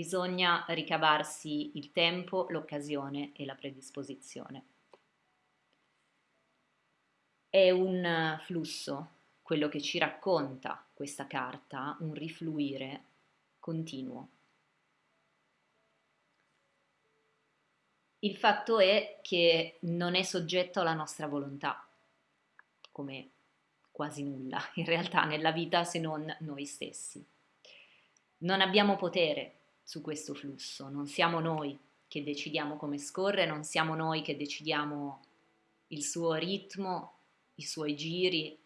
bisogna ricavarsi il tempo, l'occasione e la predisposizione. È un flusso, quello che ci racconta questa carta, un rifluire continuo. Il fatto è che non è soggetto alla nostra volontà, come quasi nulla in realtà nella vita se non noi stessi. Non abbiamo potere su questo flusso, non siamo noi che decidiamo come scorre, non siamo noi che decidiamo il suo ritmo, i suoi giri,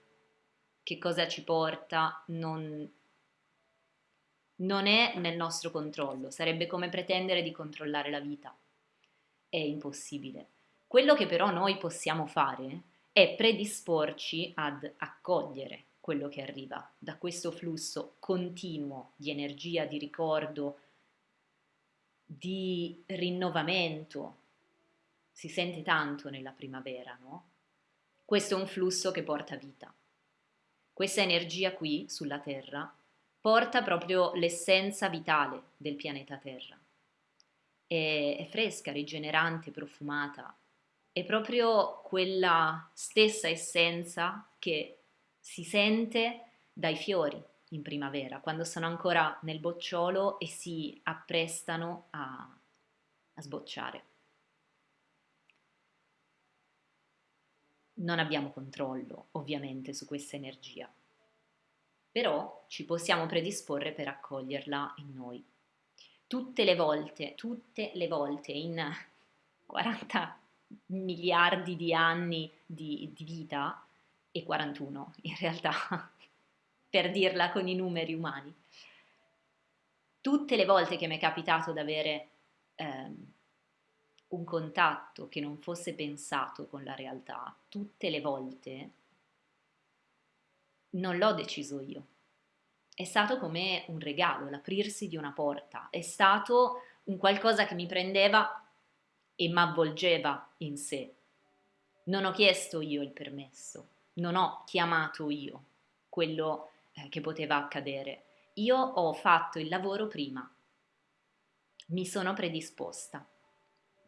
che cosa ci porta, non, non è nel nostro controllo, sarebbe come pretendere di controllare la vita, è impossibile. Quello che però noi possiamo fare è predisporci ad accogliere quello che arriva. Da questo flusso continuo di energia, di ricordo, di rinnovamento. Si sente tanto nella primavera, no? Questo è un flusso che porta vita. Questa energia qui sulla Terra porta proprio l'essenza vitale del pianeta Terra. È, è fresca, rigenerante, profumata. È proprio quella stessa essenza che si sente dai fiori in primavera, quando sono ancora nel bocciolo e si apprestano a, a sbocciare. Non abbiamo controllo ovviamente su questa energia, però ci possiamo predisporre per accoglierla in noi. Tutte le volte, tutte le volte in 40 miliardi di anni di, di vita, e 41 in realtà, per dirla con i numeri umani. Tutte le volte che mi è capitato di avere ehm, un contatto che non fosse pensato con la realtà, tutte le volte non l'ho deciso io. È stato come un regalo, l'aprirsi di una porta, è stato un qualcosa che mi prendeva e mi avvolgeva in sé. Non ho chiesto io il permesso, non ho chiamato io quello eh, che poteva accadere. Io ho fatto il lavoro prima, mi sono predisposta.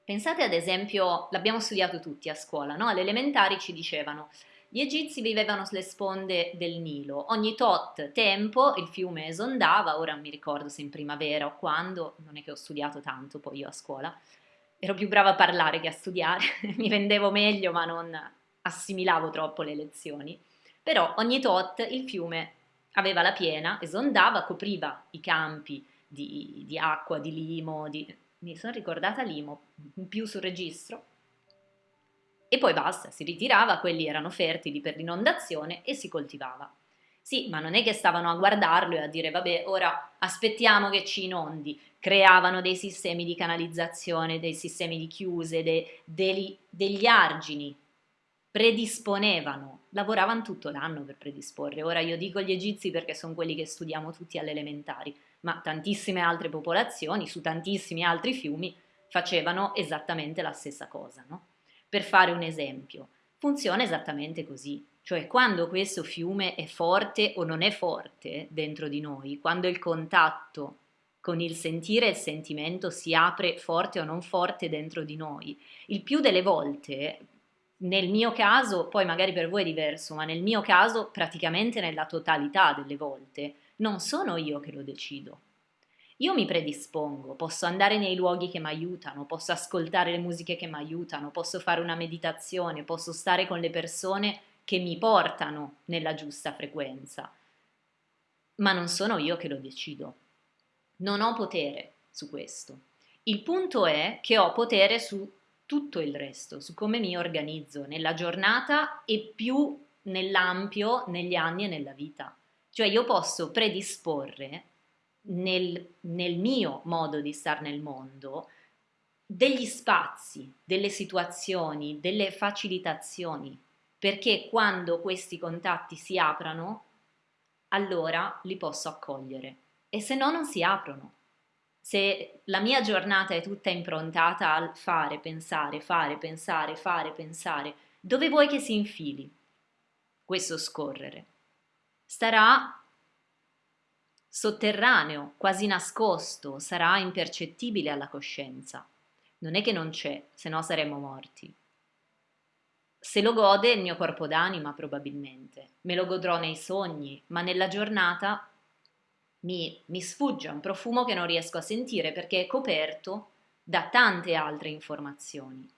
Pensate ad esempio, l'abbiamo studiato tutti a scuola, no? Alle elementari ci dicevano gli egizi vivevano sulle sponde del Nilo, ogni tot tempo il fiume esondava, ora non mi ricordo se in primavera o quando, non è che ho studiato tanto poi io a scuola, ero più brava a parlare che a studiare, mi vendevo meglio ma non, assimilavo troppo le lezioni, però ogni tot il fiume aveva la piena, esondava, copriva i campi di, di acqua, di limo, di... mi sono ricordata limo, più sul registro, e poi basta, si ritirava, quelli erano fertili per l'inondazione e si coltivava. Sì, ma non è che stavano a guardarlo e a dire vabbè, ora aspettiamo che ci inondi. Creavano dei sistemi di canalizzazione, dei sistemi di chiuse, de, de, degli argini predisponevano, lavoravano tutto l'anno per predisporre. Ora io dico gli egizi perché sono quelli che studiamo tutti alle elementari, ma tantissime altre popolazioni su tantissimi altri fiumi facevano esattamente la stessa cosa. No? Per fare un esempio, funziona esattamente così, cioè quando questo fiume è forte o non è forte dentro di noi, quando il contatto con il sentire e il sentimento si apre forte o non forte dentro di noi, il più delle volte nel mio caso, poi magari per voi è diverso, ma nel mio caso praticamente nella totalità delle volte non sono io che lo decido. Io mi predispongo, posso andare nei luoghi che mi aiutano, posso ascoltare le musiche che mi aiutano, posso fare una meditazione, posso stare con le persone che mi portano nella giusta frequenza, ma non sono io che lo decido. Non ho potere su questo. Il punto è che ho potere su tutto il resto, su come mi organizzo nella giornata e più nell'ampio, negli anni e nella vita. Cioè io posso predisporre nel, nel mio modo di stare nel mondo degli spazi, delle situazioni, delle facilitazioni, perché quando questi contatti si aprano, allora li posso accogliere e se no non si aprono se la mia giornata è tutta improntata al fare, pensare, fare, pensare, fare, pensare, dove vuoi che si infili questo scorrere? Starà sotterraneo, quasi nascosto, sarà impercettibile alla coscienza. Non è che non c'è, se no saremmo morti. Se lo gode il mio corpo d'anima probabilmente, me lo godrò nei sogni, ma nella giornata mi, mi sfugge un profumo che non riesco a sentire perché è coperto da tante altre informazioni.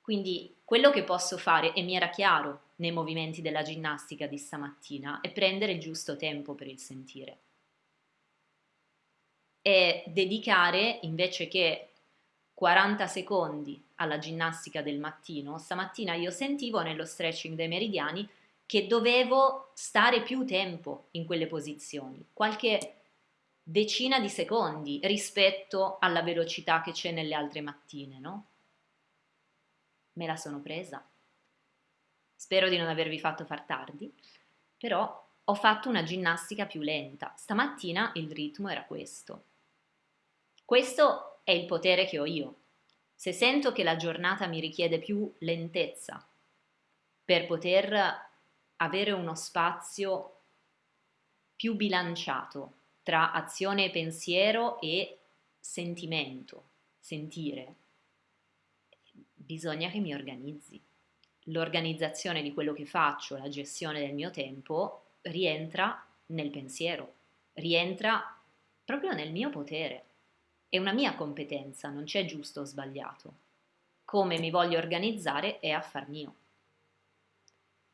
Quindi quello che posso fare, e mi era chiaro nei movimenti della ginnastica di stamattina, è prendere il giusto tempo per il sentire. E dedicare invece che 40 secondi alla ginnastica del mattino, stamattina io sentivo nello stretching dei meridiani che dovevo stare più tempo in quelle posizioni, qualche decina di secondi rispetto alla velocità che c'è nelle altre mattine, no? Me la sono presa. Spero di non avervi fatto far tardi, però ho fatto una ginnastica più lenta. Stamattina il ritmo era questo. Questo è il potere che ho io. Se sento che la giornata mi richiede più lentezza per poter avere uno spazio più bilanciato tra azione e pensiero e sentimento, sentire. Bisogna che mi organizzi. L'organizzazione di quello che faccio, la gestione del mio tempo, rientra nel pensiero, rientra proprio nel mio potere. È una mia competenza, non c'è giusto o sbagliato. Come mi voglio organizzare è affar mio.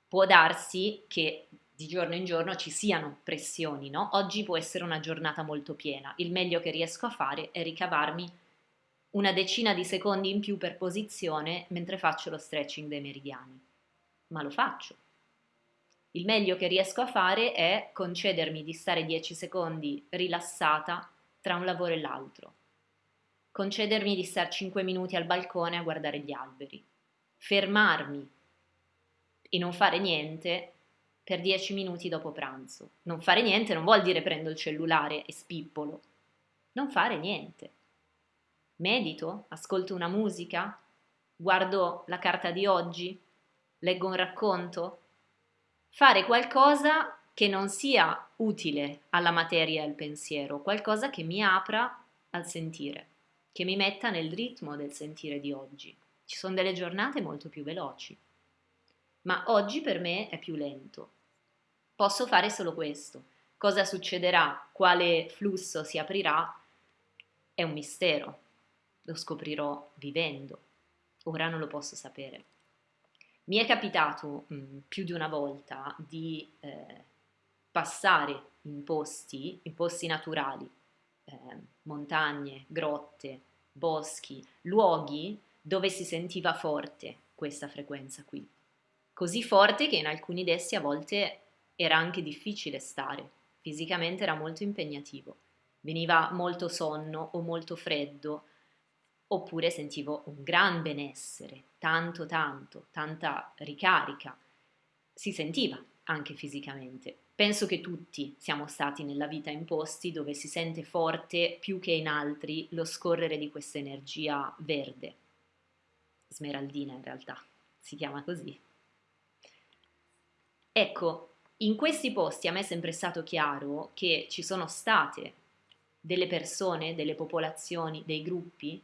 Può darsi che di giorno in giorno ci siano pressioni, no? Oggi può essere una giornata molto piena, il meglio che riesco a fare è ricavarmi una decina di secondi in più per posizione mentre faccio lo stretching dei meridiani. Ma lo faccio. Il meglio che riesco a fare è concedermi di stare 10 secondi rilassata tra un lavoro e l'altro. Concedermi di stare 5 minuti al balcone a guardare gli alberi. Fermarmi e non fare niente per 10 minuti dopo pranzo. Non fare niente non vuol dire prendo il cellulare e spippolo. Non fare niente. Medito, ascolto una musica, guardo la carta di oggi, leggo un racconto. Fare qualcosa che non sia utile alla materia e al pensiero, qualcosa che mi apra al sentire, che mi metta nel ritmo del sentire di oggi. Ci sono delle giornate molto più veloci ma oggi per me è più lento. Posso fare solo questo. Cosa succederà? Quale flusso si aprirà? È un mistero. Lo scoprirò vivendo. Ora non lo posso sapere. Mi è capitato mh, mm, più di una volta di eh, passare in posti, in posti naturali, eh, montagne, grotte, boschi, luoghi dove si sentiva forte questa frequenza qui così forte che in alcuni dessi a volte era anche difficile stare, fisicamente era molto impegnativo. Veniva molto sonno o molto freddo, oppure sentivo un gran benessere, tanto tanto, tanta ricarica. Si sentiva anche fisicamente. Penso che tutti siamo stati nella vita in posti dove si sente forte più che in altri lo scorrere di questa energia verde, smeraldina in realtà, si chiama così. Ecco, in questi posti a me è sempre stato chiaro che ci sono state delle persone, delle popolazioni, dei gruppi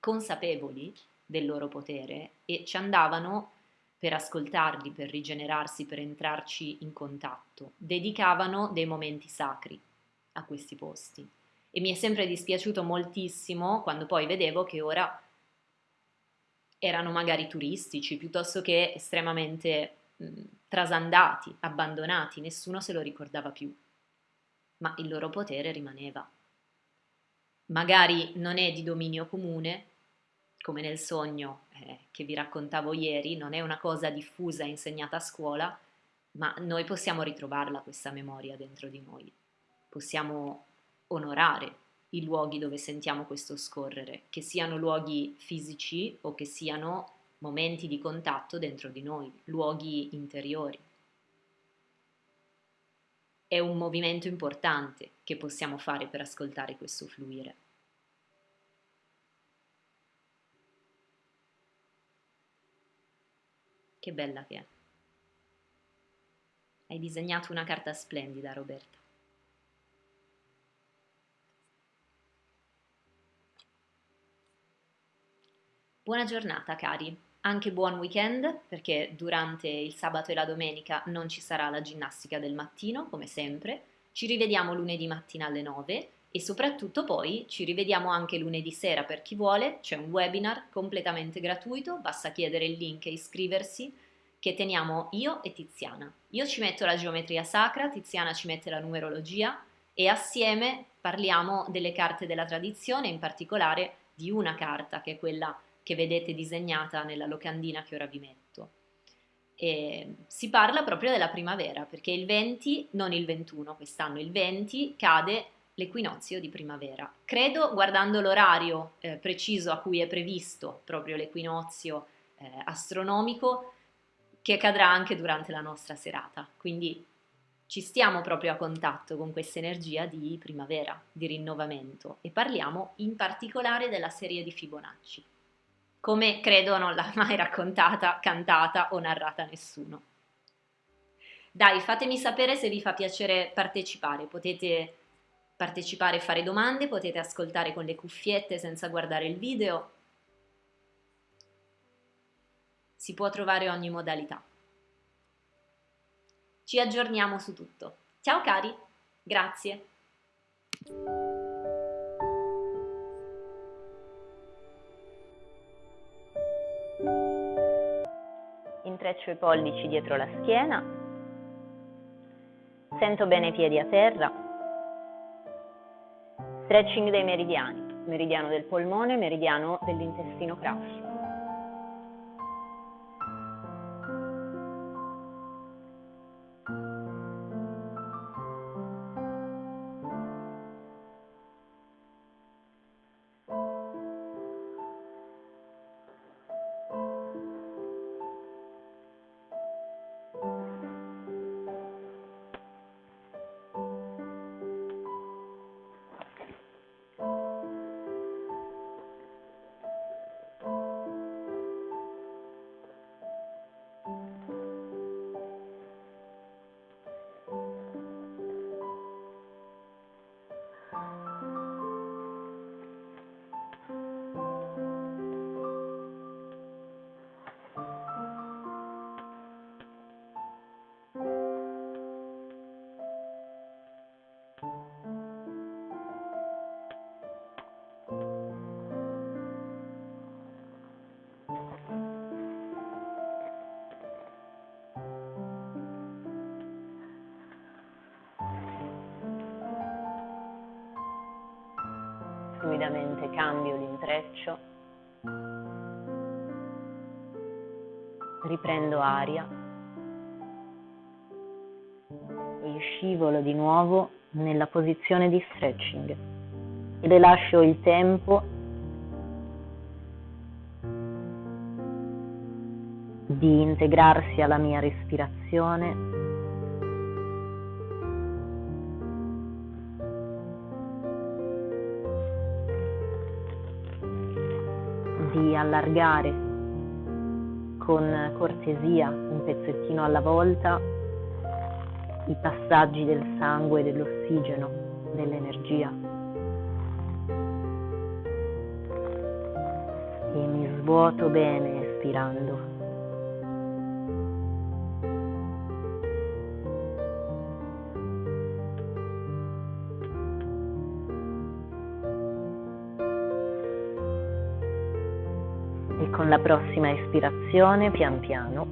consapevoli del loro potere e ci andavano per ascoltarli, per rigenerarsi, per entrarci in contatto. Dedicavano dei momenti sacri a questi posti. E mi è sempre dispiaciuto moltissimo quando poi vedevo che ora erano magari turistici piuttosto che estremamente trasandati, abbandonati, nessuno se lo ricordava più, ma il loro potere rimaneva. Magari non è di dominio comune, come nel sogno eh, che vi raccontavo ieri, non è una cosa diffusa e insegnata a scuola, ma noi possiamo ritrovarla questa memoria dentro di noi. Possiamo onorare i luoghi dove sentiamo questo scorrere, che siano luoghi fisici o che siano momenti di contatto dentro di noi, luoghi interiori. È un movimento importante che possiamo fare per ascoltare questo fluire. Che bella che è. Hai disegnato una carta splendida, Roberta. Buona giornata, cari anche buon weekend perché durante il sabato e la domenica non ci sarà la ginnastica del mattino come sempre. Ci rivediamo lunedì mattina alle 9 e soprattutto poi ci rivediamo anche lunedì sera per chi vuole, c'è un webinar completamente gratuito, basta chiedere il link e iscriversi che teniamo io e Tiziana. Io ci metto la geometria sacra, Tiziana ci mette la numerologia e assieme parliamo delle carte della tradizione, in particolare di una carta che è quella che vedete disegnata nella locandina che ora vi metto. E si parla proprio della primavera, perché il 20, non il 21 quest'anno, il 20 cade l'equinozio di primavera. Credo, guardando l'orario eh, preciso a cui è previsto proprio l'equinozio eh, astronomico, che cadrà anche durante la nostra serata. Quindi ci stiamo proprio a contatto con questa energia di primavera, di rinnovamento e parliamo in particolare della serie di Fibonacci come credo non l'ha mai raccontata, cantata o narrata nessuno. Dai, fatemi sapere se vi fa piacere partecipare, potete partecipare e fare domande, potete ascoltare con le cuffiette senza guardare il video, si può trovare ogni modalità. Ci aggiorniamo su tutto. Ciao cari, grazie. Intreccio i pollici dietro la schiena, sento bene i piedi a terra, stretching dei meridiani, meridiano del polmone, meridiano dell'intestino grasso. Timidamente cambio l'intreccio, riprendo aria. E scivolo di nuovo nella posizione di stretching. Le lascio il tempo di integrarsi alla mia respirazione allargare con cortesia un pezzettino alla volta i passaggi del sangue, dell'ossigeno, dell'energia. E mi svuoto bene espirando. Con la prossima espirazione, pian piano,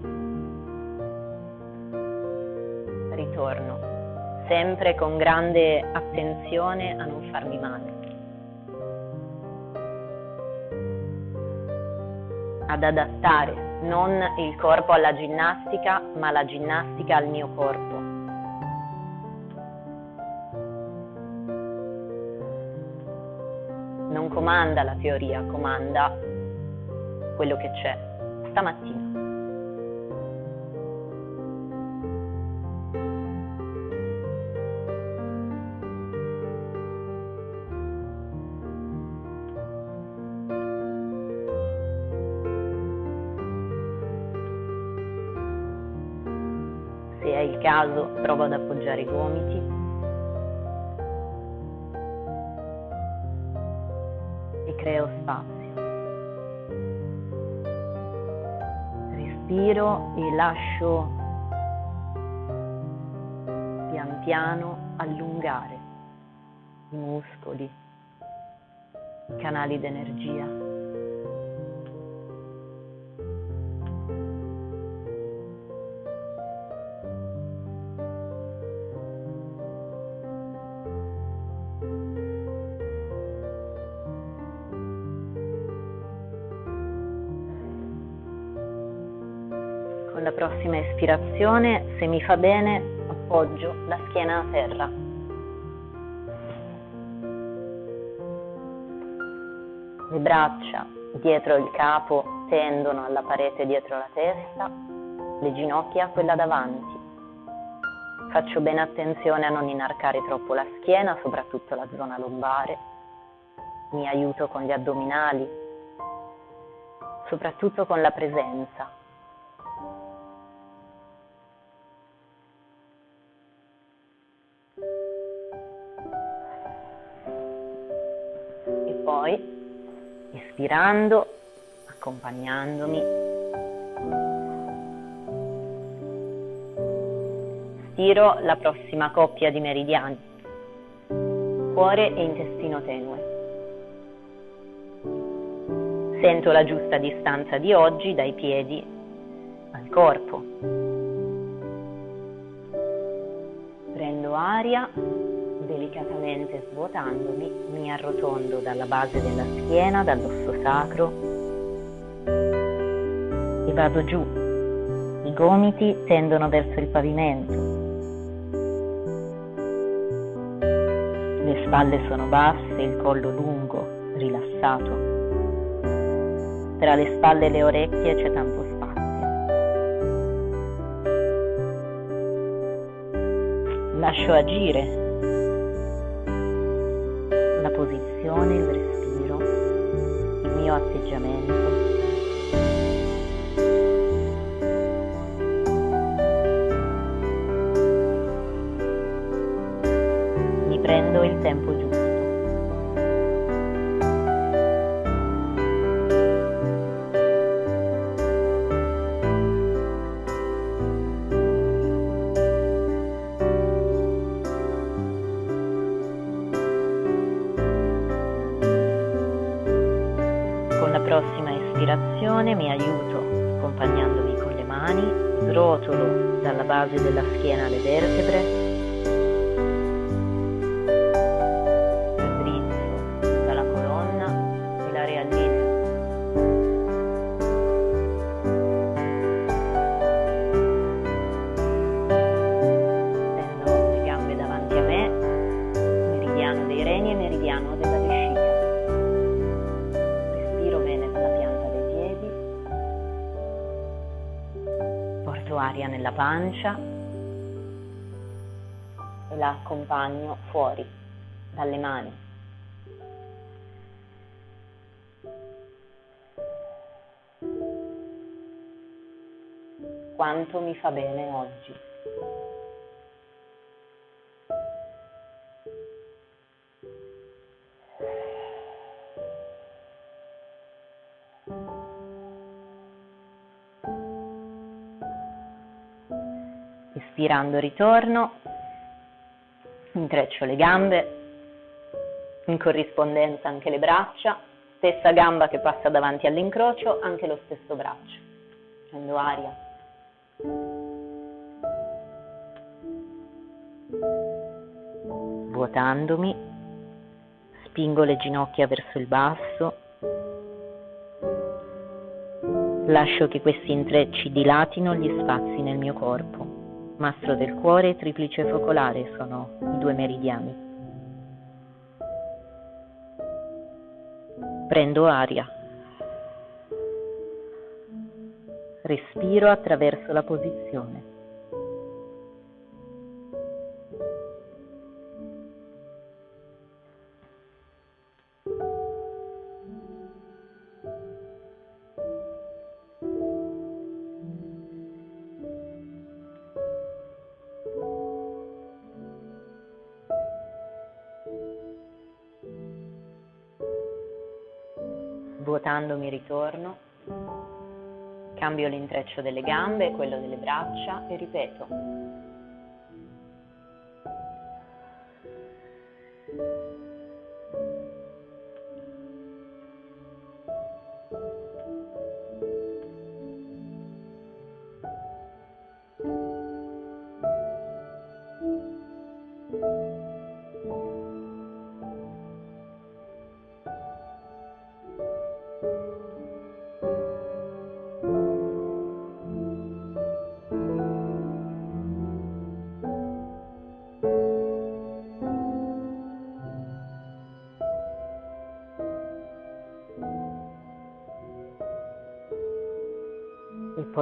ritorno, sempre con grande attenzione a non farmi male. Ad adattare non il corpo alla ginnastica, ma la ginnastica al mio corpo. Non comanda la teoria, comanda quello che c'è stamattina. Se è il caso, provo ad appoggiare i gomiti e creo spazio. Respiro e lascio pian piano allungare i muscoli, i canali d'energia. Prossima espirazione, se mi fa bene, appoggio la schiena a terra. Le braccia dietro il capo tendono alla parete dietro la testa, le ginocchia a quella davanti. Faccio bene attenzione a non inarcare troppo la schiena, soprattutto la zona lombare. Mi aiuto con gli addominali, soprattutto con la presenza poi, ispirando, accompagnandomi, stiro la prossima coppia di meridiani, cuore e intestino tenue. Sento la giusta distanza di oggi dai piedi al corpo. Prendo aria delicatamente svuotandomi, mi arrotondo dalla base della schiena, dall'osso sacro e vado giù. I gomiti tendono verso il pavimento. Le spalle sono basse, il collo lungo, rilassato. Tra le spalle e le orecchie c'è tanto spazio. Lascio agire posizione, il respiro, il mio atteggiamento. Prossima espirazione mi aiuto accompagnandomi con le mani, srotolo dalla base della schiena le vertebre pancia e la accompagno fuori dalle mani. Quanto mi fa bene oggi. Ispirando ritorno, intreccio le gambe, in corrispondenza anche le braccia, stessa gamba che passa davanti all'incrocio, anche lo stesso braccio. Prendo aria. Vuotandomi, spingo le ginocchia verso il basso, lascio che questi intrecci dilatino gli spazi nel mio corpo mastro del cuore e triplice focolare sono i due meridiani. Prendo aria. Respiro attraverso la posizione. Ritorno, Cambio l'intreccio delle gambe e quello delle braccia e ripeto.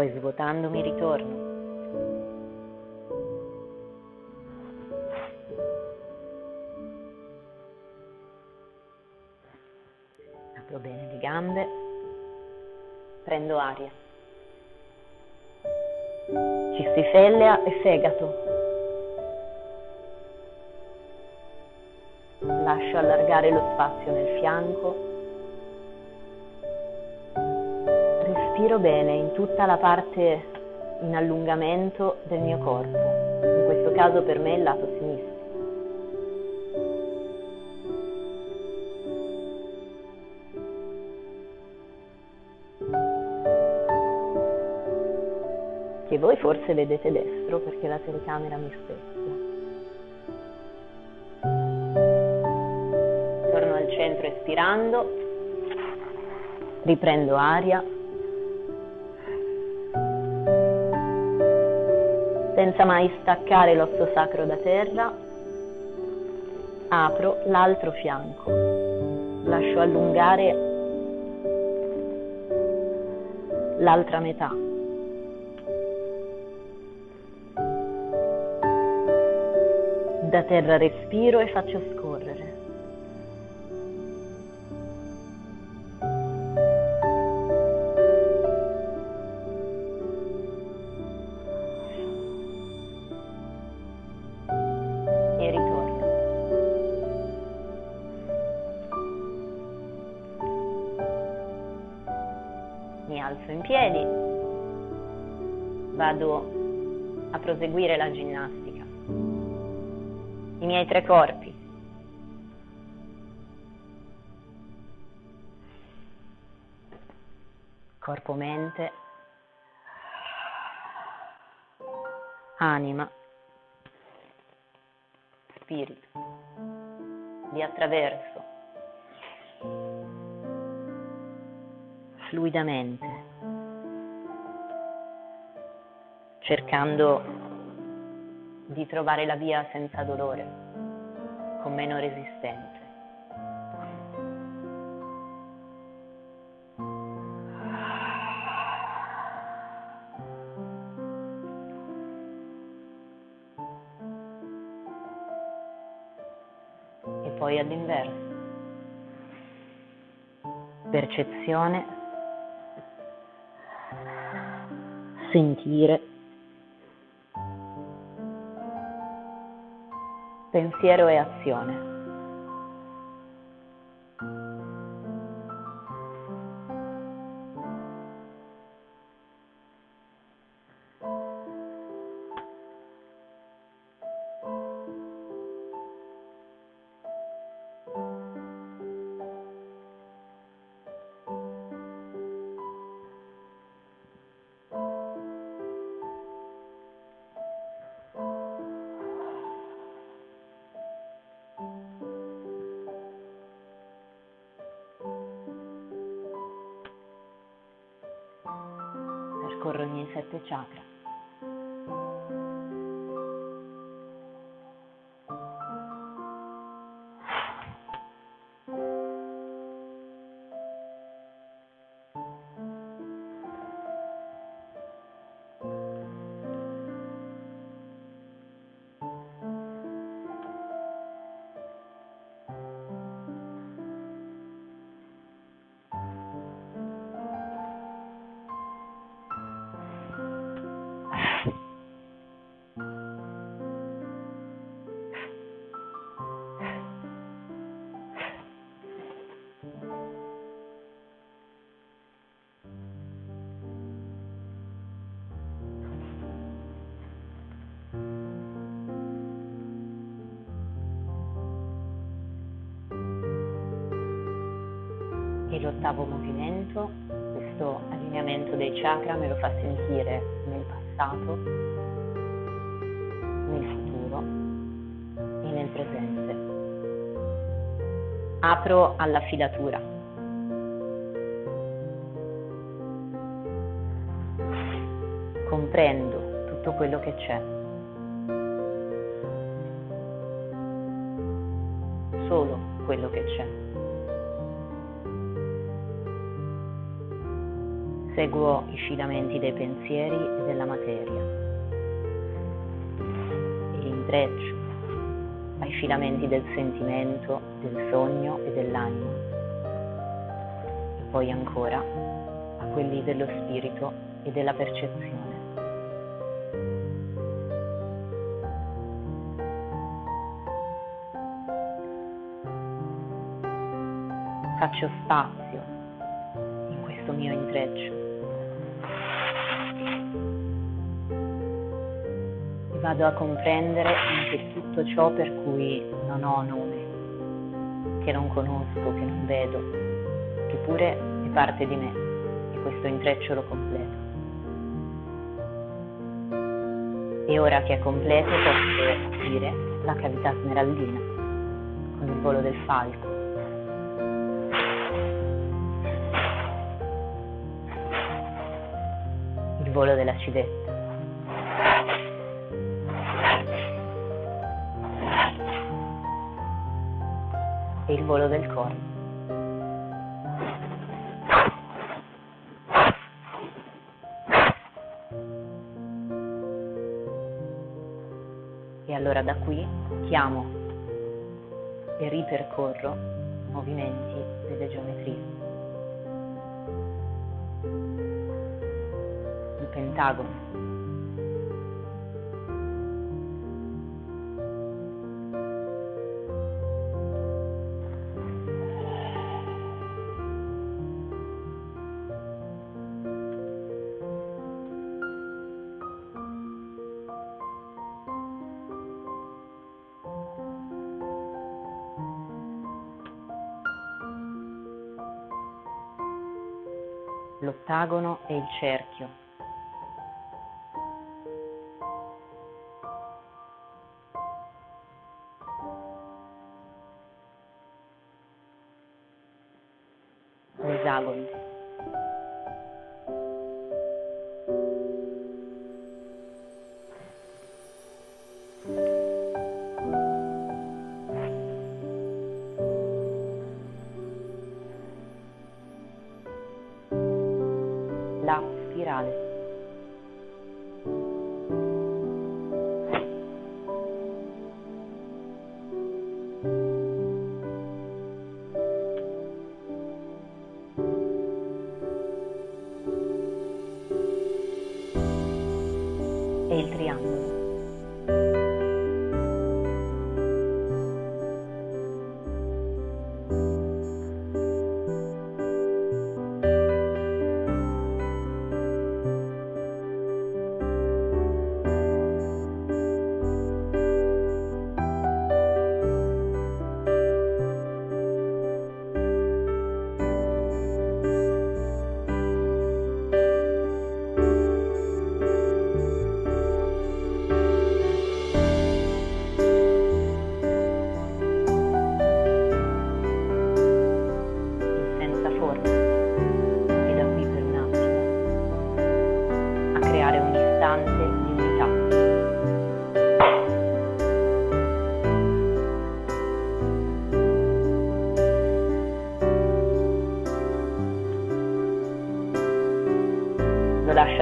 Poi svuotandomi ritorno. Apro bene le gambe, prendo aria. Cistifellea e fegato. Lascio allargare lo spazio nel fianco respiro bene in tutta la parte in allungamento del mio corpo, in questo caso per me il lato sinistro. Che voi forse vedete destro perché la telecamera mi specchia. Torno al centro espirando, riprendo aria senza mai staccare l'osso sacro da terra, apro l'altro fianco, lascio allungare l'altra metà. Da terra respiro e faccio scorrere. Alzo in piedi, vado a proseguire la ginnastica. I miei tre corpi. Corpo-mente, anima, spirito. Vi attraverso fluidamente, cercando di trovare la via senza dolore, con meno resistenze. E poi all'inverso. Percezione sentire, pensiero e azione. Percorre ogni sette chakra. E l'ottavo movimento, questo allineamento dei chakra me lo fa sentire nel passato, nel futuro e nel presente. Apro alla filatura. Comprendo tutto quello che c'è. Solo quello che c'è. Seguo i filamenti dei pensieri e della materia e li intreccio ai filamenti del sentimento, del sogno e dell'anima e poi ancora a quelli dello spirito e della percezione. Faccio spazio in questo mio intreccio vado a comprendere anche tutto ciò per cui non ho nome, che non conosco, che non vedo, che pure è parte di me e questo intreccio lo completo. E ora che è completo posso aprire la cavità smeraldina con il volo del falco. Il volo della civetta. Volo del corno. E allora da qui chiamo e ripercorro i movimenti delle geometrie. Il pentagono l'ottagono e il cerchio. L'esagono.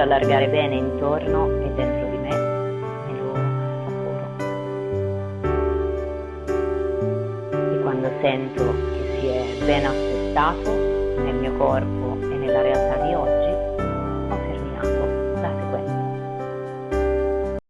Allargare bene intorno e dentro di me e lo assaporo. E quando sento che si è ben assestato nel mio corpo